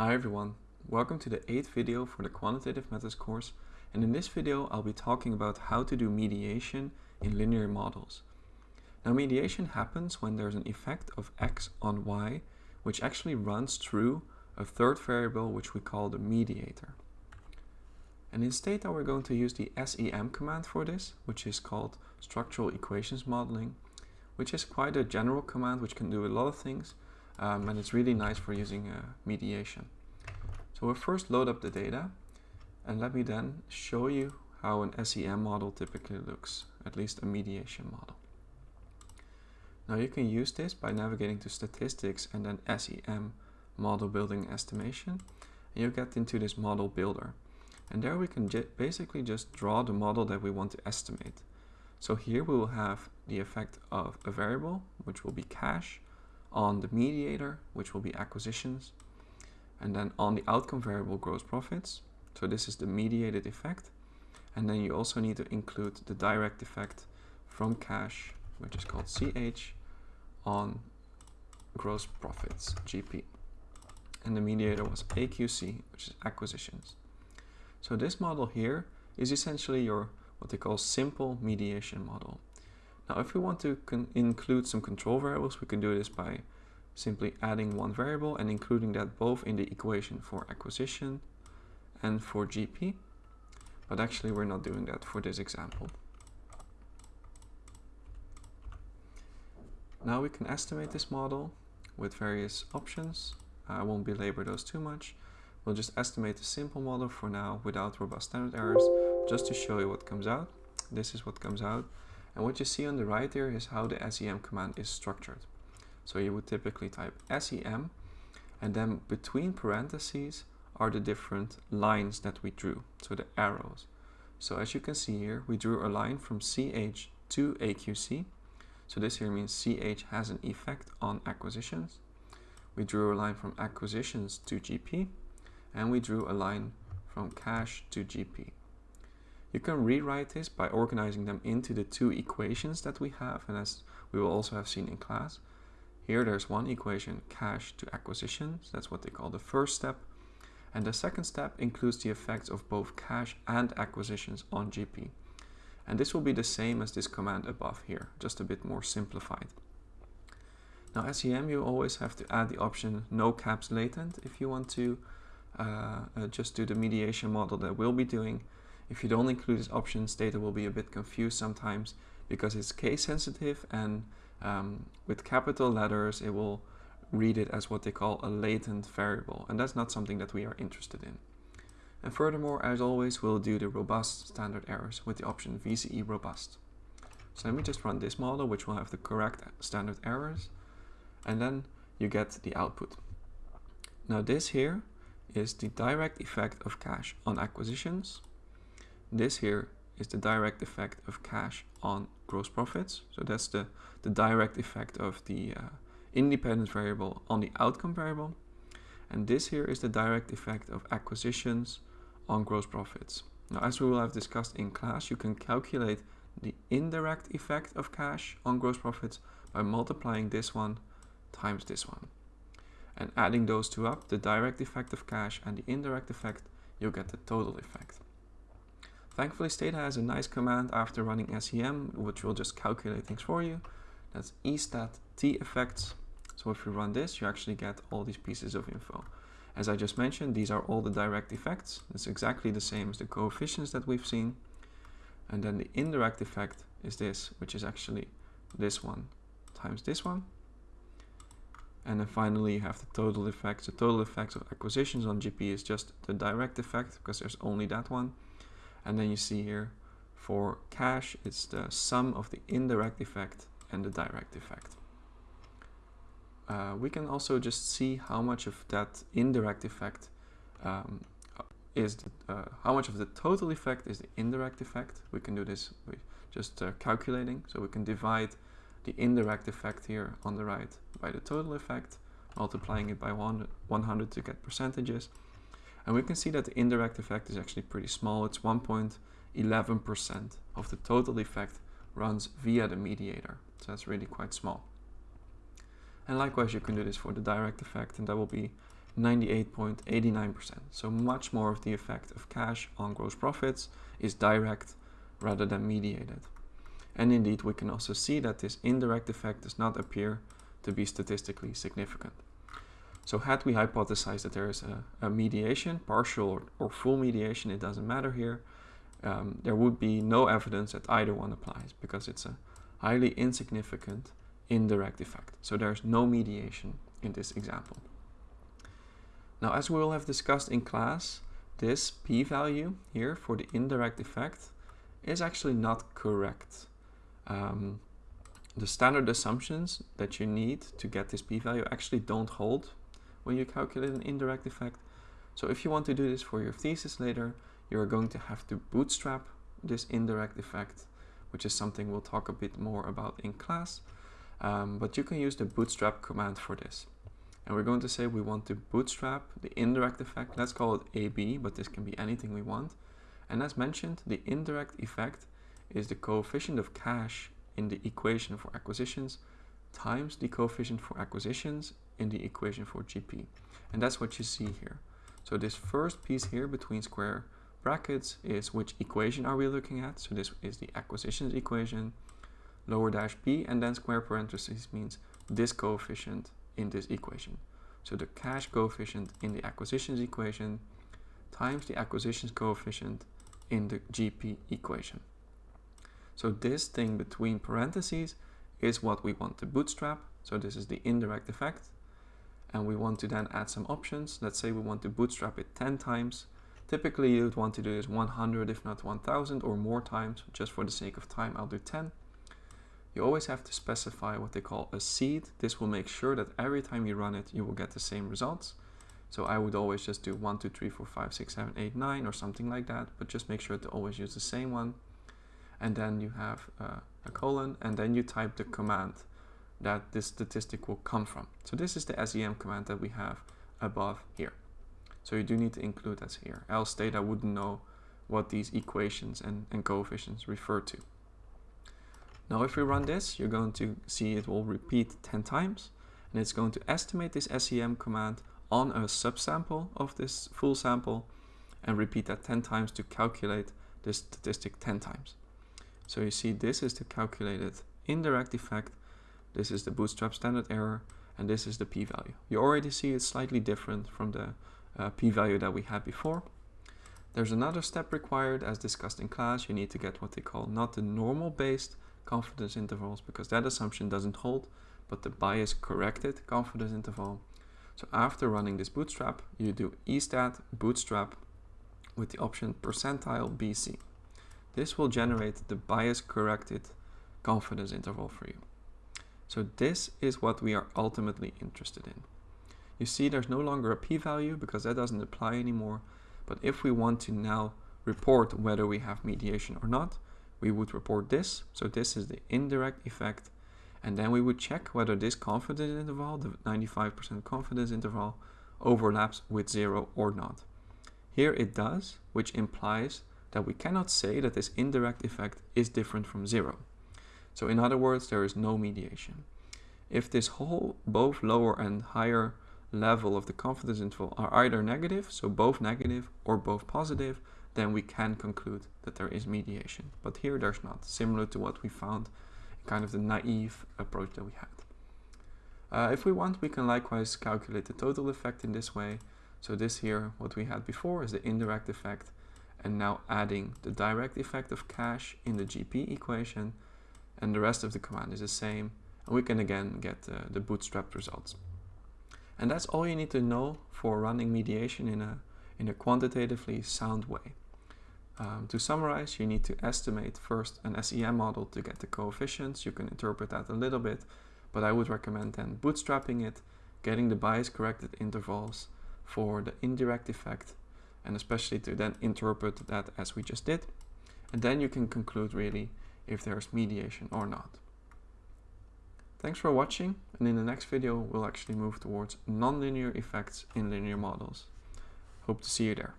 Hi everyone, welcome to the 8th video for the Quantitative Methods course and in this video I'll be talking about how to do mediation in linear models. Now mediation happens when there's an effect of x on y which actually runs through a third variable which we call the mediator. And in Stata we're going to use the SEM command for this which is called structural equations modeling which is quite a general command which can do a lot of things um, and it's really nice for using uh, mediation. So we'll first load up the data and let me then show you how an SEM model typically looks, at least a mediation model. Now you can use this by navigating to statistics and then SEM model building estimation and you get into this model builder and there we can basically just draw the model that we want to estimate. So here we will have the effect of a variable which will be cash on the mediator, which will be acquisitions, and then on the outcome variable gross profits. So this is the mediated effect. And then you also need to include the direct effect from cash, which is called CH, on gross profits, GP. And the mediator was AQC, which is acquisitions. So this model here is essentially your what they call simple mediation model. Now, if we want to include some control variables, we can do this by simply adding one variable and including that both in the equation for acquisition and for GP. But actually, we're not doing that for this example. Now we can estimate this model with various options. Uh, I won't belabor those too much. We'll just estimate the simple model for now without robust standard errors, just to show you what comes out. This is what comes out. And what you see on the right here is how the SEM command is structured. So you would typically type SEM and then between parentheses are the different lines that we drew, so the arrows. So as you can see here, we drew a line from CH to AQC. So this here means CH has an effect on acquisitions. We drew a line from acquisitions to GP and we drew a line from cash to GP. You can rewrite this by organizing them into the two equations that we have and as we will also have seen in class. Here there's one equation, cash to acquisitions, that's what they call the first step. And the second step includes the effects of both cash and acquisitions on GP. And this will be the same as this command above here, just a bit more simplified. Now SEM you always have to add the option no caps latent if you want to uh, uh, just do the mediation model that we'll be doing if you don't include this options, Stata will be a bit confused sometimes because it's case sensitive and um, with capital letters it will read it as what they call a latent variable and that's not something that we are interested in. And furthermore, as always, we'll do the robust standard errors with the option VCE robust. So let me just run this model, which will have the correct standard errors, and then you get the output. Now this here is the direct effect of cash on acquisitions this here is the direct effect of cash on gross profits. So that's the, the direct effect of the uh, independent variable on the outcome variable. And this here is the direct effect of acquisitions on gross profits. Now, as we will have discussed in class, you can calculate the indirect effect of cash on gross profits by multiplying this one times this one. And adding those two up, the direct effect of cash and the indirect effect, you'll get the total effect. Thankfully, Stata has a nice command after running SEM, which will just calculate things for you. That's estat teffects. So if you run this, you actually get all these pieces of info. As I just mentioned, these are all the direct effects. It's exactly the same as the coefficients that we've seen. And then the indirect effect is this, which is actually this one times this one. And then finally you have the total effects. The total effects of acquisitions on GP is just the direct effect because there's only that one. And then you see here for cash, it's the sum of the indirect effect and the direct effect. Uh, we can also just see how much of that indirect effect um, is the, uh, how much of the total effect is the indirect effect. We can do this just uh, calculating. So we can divide the indirect effect here on the right by the total effect, multiplying it by 100 to get percentages. And we can see that the indirect effect is actually pretty small. It's 1.11% of the total effect runs via the mediator. So that's really quite small. And likewise, you can do this for the direct effect, and that will be 98.89%. So much more of the effect of cash on gross profits is direct rather than mediated. And indeed, we can also see that this indirect effect does not appear to be statistically significant. So had we hypothesized that there is a, a mediation, partial or, or, full mediation, it doesn't matter here, um, there would be no evidence that either one applies because it's a highly insignificant indirect effect. So there's no mediation in this example. Now, as we will have discussed in class, this p-value here for the indirect effect is actually not correct. Um, the standard assumptions that you need to get this p-value actually don't hold when you calculate an indirect effect. So if you want to do this for your thesis later, you're going to have to bootstrap this indirect effect, which is something we'll talk a bit more about in class. Um, but you can use the bootstrap command for this. And we're going to say we want to bootstrap the indirect effect. Let's call it AB, but this can be anything we want. And as mentioned, the indirect effect is the coefficient of cash in the equation for acquisitions times the coefficient for acquisitions in the equation for GP. And that's what you see here. So this first piece here between square brackets is which equation are we looking at. So this is the acquisitions equation, lower dash b, and then square parentheses means this coefficient in this equation. So the cash coefficient in the acquisitions equation times the acquisitions coefficient in the GP equation. So this thing between parentheses is what we want to bootstrap. So this is the indirect effect. And we want to then add some options. Let's say we want to bootstrap it 10 times. Typically you would want to do this 100 if not 1000 or more times. Just for the sake of time I'll do 10. You always have to specify what they call a seed. This will make sure that every time you run it, you will get the same results. So I would always just do 1, 2, 3, 4, 5, 6, 7, 8, 9 or something like that. But just make sure to always use the same one. And then you have uh, a colon and then you type the command that this statistic will come from. So this is the SEM command that we have above here. So you do need to include that here. Else Stata wouldn't know what these equations and, and coefficients refer to. Now if we run this, you're going to see it will repeat 10 times and it's going to estimate this SEM command on a subsample of this full sample and repeat that 10 times to calculate this statistic 10 times. So you see this is the calculated indirect effect, this is the bootstrap standard error, and this is the p-value. You already see it's slightly different from the uh, p-value that we had before. There's another step required as discussed in class. You need to get what they call not the normal based confidence intervals because that assumption doesn't hold, but the bias corrected confidence interval. So after running this bootstrap, you do estat bootstrap with the option percentile BC. This will generate the bias corrected confidence interval for you. So this is what we are ultimately interested in. You see there's no longer a p-value because that doesn't apply anymore. But if we want to now report whether we have mediation or not, we would report this. So this is the indirect effect. And then we would check whether this confidence interval, the 95% confidence interval, overlaps with zero or not. Here it does, which implies that we cannot say that this indirect effect is different from zero. So in other words, there is no mediation. If this whole, both lower and higher level of the confidence interval are either negative, so both negative or both positive, then we can conclude that there is mediation. But here there's not, similar to what we found in kind of the naive approach that we had. Uh, if we want, we can likewise calculate the total effect in this way. So this here, what we had before is the indirect effect, and now adding the direct effect of cash in the GP equation, and the rest of the command is the same, and we can again get uh, the bootstrapped results. And that's all you need to know for running mediation in a, in a quantitatively sound way. Um, to summarize, you need to estimate first an SEM model to get the coefficients. You can interpret that a little bit, but I would recommend then bootstrapping it, getting the bias corrected intervals for the indirect effect, and especially to then interpret that as we just did. And then you can conclude really if there's mediation or not. Thanks for watching, and in the next video we'll actually move towards nonlinear effects in linear models. Hope to see you there.